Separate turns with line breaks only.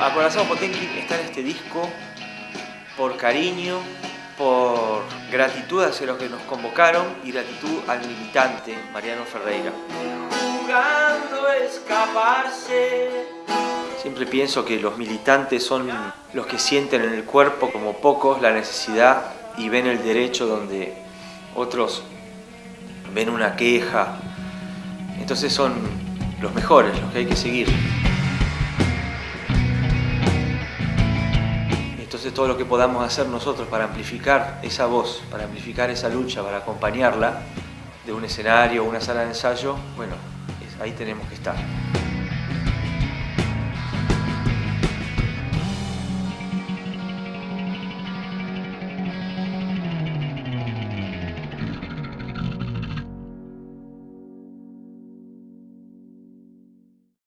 Acorazado Potenki está en este disco por cariño, por gratitud hacia los que nos convocaron y gratitud al militante Mariano Ferreira. Jugando escaparse. Siempre pienso que los militantes son los que sienten en el cuerpo como pocos la necesidad y ven el derecho donde otros ven una queja. Entonces son los mejores, los que hay que seguir. Entonces todo lo que podamos hacer nosotros para amplificar esa voz, para amplificar esa lucha, para acompañarla de un escenario una sala de ensayo, bueno, ahí tenemos que estar.